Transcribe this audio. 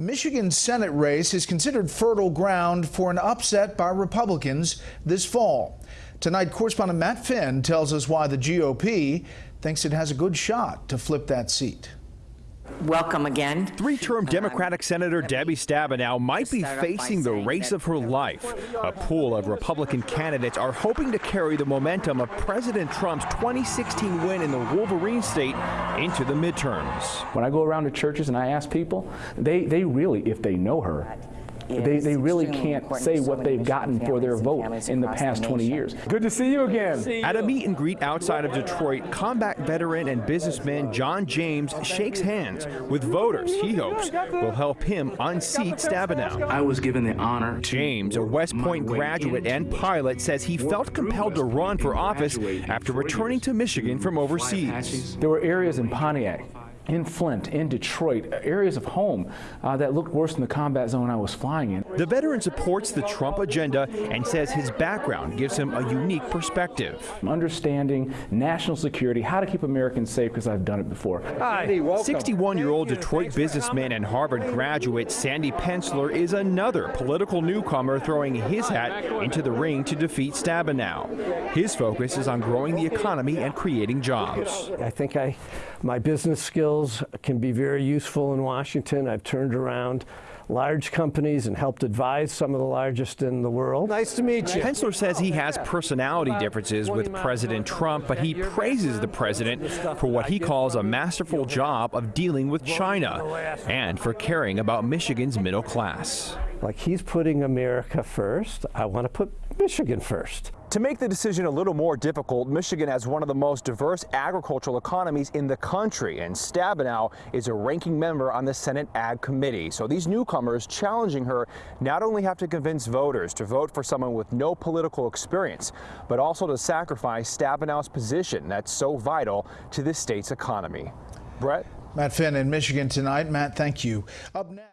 Michigan's Senate race is considered fertile ground for an upset by Republicans this fall. Tonight, correspondent Matt Finn tells us why the GOP thinks it has a good shot to flip that seat. Welcome again. Three-term Democratic Senator Debbie Stabenow might be facing the race of her life. A pool of Republican candidates are hoping to carry the momentum of President Trump's 2016 win in the Wolverine state into the midterms. When I go around to churches and I ask people, they, they really, if they know her, they, they really can't say what they've gotten for their vote in the past 20 years. Good to see you again. At a meet and greet outside of Detroit, combat veteran and businessman John James shakes hands with voters he hopes will help him unseat Stabenow. I was given the honor. James, a West Point graduate and pilot, says he felt compelled to run for office after returning to Michigan from overseas. There were areas in Pontiac in Flint, in Detroit, areas of home uh, that looked worse than the combat zone I was flying in. The veteran supports the Trump agenda and says his background gives him a unique perspective. Understanding national security, how to keep Americans safe, because I've done it before. Hi, 61-year-old Detroit businessman and Harvard graduate Sandy Pensler is another political newcomer throwing his hat into the ring to defeat Stabenow. His focus is on growing the economy and creating jobs. I think I, my business skills skills can be very useful in Washington. I've turned around large companies and helped advise some of the largest in the world. Nice to meet you. Pensler says he has personality differences with President Trump, but he praises the president for what he calls a masterful job of dealing with China and for caring about Michigan's middle class. Like he's putting America first. I want to put Michigan first. To make the decision a little more difficult, Michigan has one of the most diverse agricultural economies in the country, and Stabenow is a ranking member on the Senate Ag Committee. So these newcomers challenging her not only have to convince voters to vote for someone with no political experience, but also to sacrifice Stabenow's position that's so vital to this state's economy. Brett? Matt Finn in Michigan tonight. Matt, thank you. Up next.